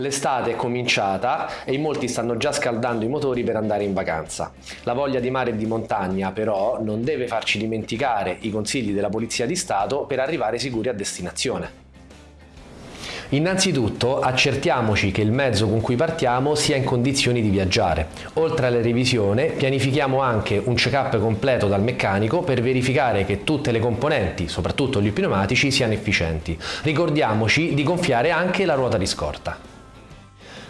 L'estate è cominciata e in molti stanno già scaldando i motori per andare in vacanza. La voglia di mare e di montagna però non deve farci dimenticare i consigli della Polizia di Stato per arrivare sicuri a destinazione. Innanzitutto accertiamoci che il mezzo con cui partiamo sia in condizioni di viaggiare. Oltre alla revisione pianifichiamo anche un check-up completo dal meccanico per verificare che tutte le componenti, soprattutto gli pneumatici, siano efficienti. Ricordiamoci di gonfiare anche la ruota di scorta.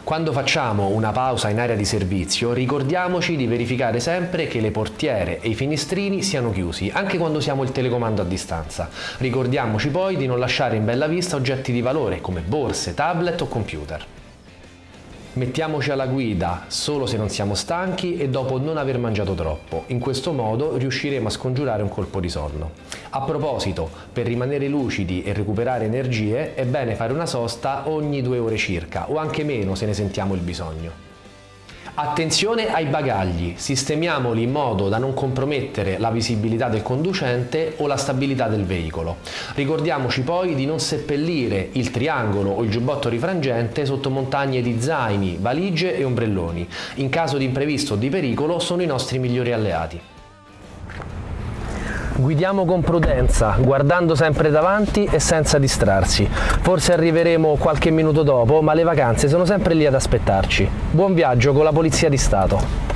Quando facciamo una pausa in area di servizio ricordiamoci di verificare sempre che le portiere e i finestrini siano chiusi, anche quando usiamo il telecomando a distanza. Ricordiamoci poi di non lasciare in bella vista oggetti di valore come borse, tablet o computer. Mettiamoci alla guida solo se non siamo stanchi e dopo non aver mangiato troppo. In questo modo riusciremo a scongiurare un colpo di sonno. A proposito, per rimanere lucidi e recuperare energie è bene fare una sosta ogni due ore circa o anche meno se ne sentiamo il bisogno. Attenzione ai bagagli, sistemiamoli in modo da non compromettere la visibilità del conducente o la stabilità del veicolo. Ricordiamoci poi di non seppellire il triangolo o il giubbotto rifrangente sotto montagne di zaini, valigie e ombrelloni. In caso di imprevisto o di pericolo sono i nostri migliori alleati. Guidiamo con prudenza, guardando sempre davanti e senza distrarsi. Forse arriveremo qualche minuto dopo, ma le vacanze sono sempre lì ad aspettarci. Buon viaggio con la Polizia di Stato!